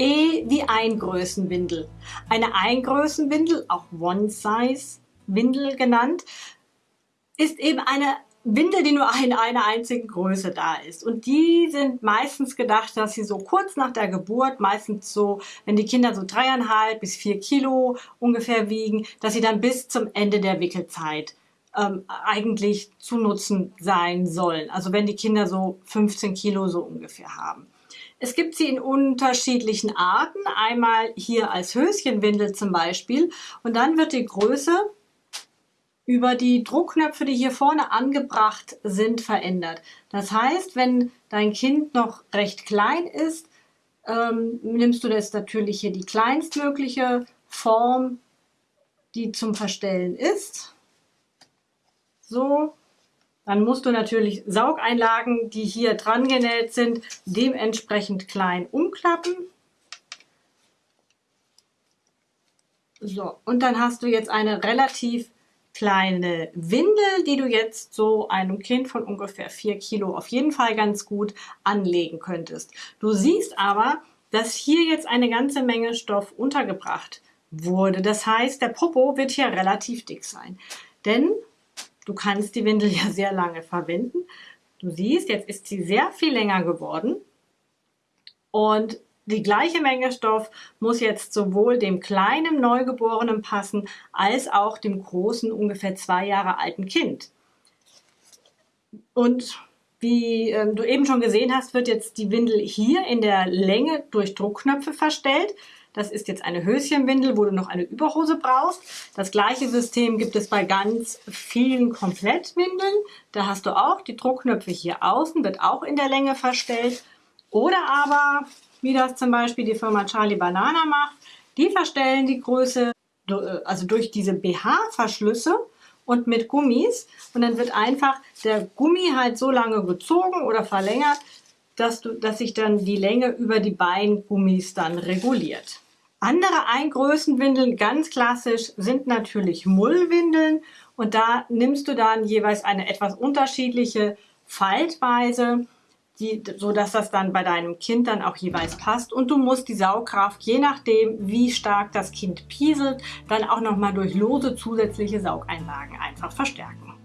E wie Eingrößenwindel. Eine Eingrößenwindel, auch One-Size-Windel genannt, ist eben eine Windel, die nur in einer einzigen Größe da ist. Und die sind meistens gedacht, dass sie so kurz nach der Geburt, meistens so, wenn die Kinder so dreieinhalb bis vier Kilo ungefähr wiegen, dass sie dann bis zum Ende der Wickelzeit ähm, eigentlich zu nutzen sein sollen. Also wenn die Kinder so 15 Kilo so ungefähr haben. Es gibt sie in unterschiedlichen Arten. Einmal hier als Höschenwindel zum Beispiel. Und dann wird die Größe über die Druckknöpfe, die hier vorne angebracht sind, verändert. Das heißt, wenn dein Kind noch recht klein ist, ähm, nimmst du das natürlich hier die kleinstmögliche Form, die zum Verstellen ist. So, dann musst du natürlich Saugeinlagen, die hier dran genäht sind, dementsprechend klein umklappen. So, und dann hast du jetzt eine relativ kleine Windel, die du jetzt so einem Kind von ungefähr vier Kilo auf jeden Fall ganz gut anlegen könntest. Du siehst aber, dass hier jetzt eine ganze Menge Stoff untergebracht wurde. Das heißt, der Popo wird hier relativ dick sein. Denn du kannst die Windel ja sehr lange verwenden. Du siehst, jetzt ist sie sehr viel länger geworden. Und die gleiche Menge Stoff muss jetzt sowohl dem kleinen Neugeborenen passen, als auch dem großen, ungefähr zwei Jahre alten Kind. Und wie ähm, du eben schon gesehen hast, wird jetzt die Windel hier in der Länge durch Druckknöpfe verstellt. Das ist jetzt eine Höschenwindel, wo du noch eine Überhose brauchst. Das gleiche System gibt es bei ganz vielen Komplettwindeln. Da hast du auch die Druckknöpfe hier außen, wird auch in der Länge verstellt. Oder aber wie das zum Beispiel die Firma Charlie Banana macht. Die verstellen die Größe äh, also durch diese BH-Verschlüsse und mit Gummis und dann wird einfach der Gummi halt so lange gezogen oder verlängert, dass, du, dass sich dann die Länge über die Beingummis dann reguliert. Andere Eingrößenwindeln, ganz klassisch, sind natürlich Mullwindeln und da nimmst du dann jeweils eine etwas unterschiedliche Faltweise die, so dass das dann bei deinem Kind dann auch jeweils passt. Und du musst die Saugkraft, je nachdem, wie stark das Kind pieselt, dann auch nochmal durch lose zusätzliche Saugeinlagen einfach verstärken.